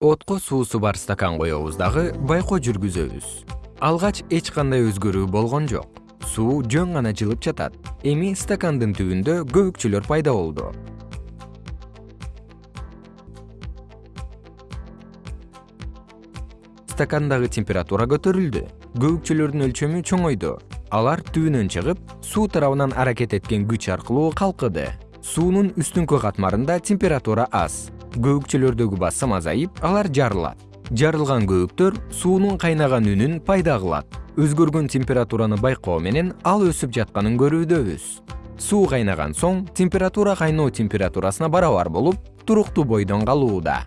отко суусу бар стакан коебуз дагы байкоо жүргүзөбүз. Алгач эч кандай өзгөрүү болгон жок. Суу жөн гана жылып жатат. Эми стакандын түбүндө көбүкчөлөр пайда болду. Стакандагы температура көтөрүлдү. Көбүкчөлөрдүн өлчөмү чоңойду. Алар түбүнөн чыгып суу тарабынан аракет эткен күч аркылуу калкыды суунун үстүңкү катмарында температура аз көбүкчөлөрдөгү басым азайып алар жарылат. Жарылган көбүктөр суунун кайнаган үнүн пайда кылат. Өзгөргөн температураны байкоо менен ал өсүп жатканын көрүүдөбүз. Суу кайнаган соң температура кайноо температурасына барабар болуп туруктуу бойдон калууда